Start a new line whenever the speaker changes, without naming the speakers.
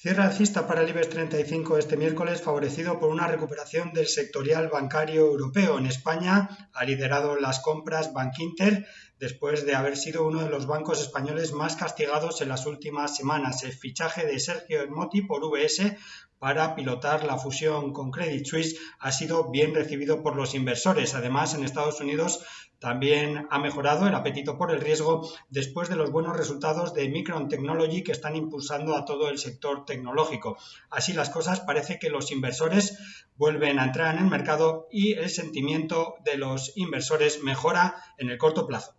Cierra alcista para el IBEX 35 este miércoles favorecido por una recuperación del sectorial bancario europeo. En España ha liderado las compras Bank Inter después de haber sido uno de los bancos españoles más castigados en las últimas semanas. El fichaje de Sergio Ermotti por VS para pilotar la fusión con Credit Suisse ha sido bien recibido por los inversores. Además, en Estados Unidos también ha mejorado el apetito por el riesgo después de los buenos resultados de Micron Technology que están impulsando a todo el sector tecnológico. Así las cosas, parece que los inversores vuelven a entrar en el mercado y el sentimiento de los inversores mejora en el corto plazo.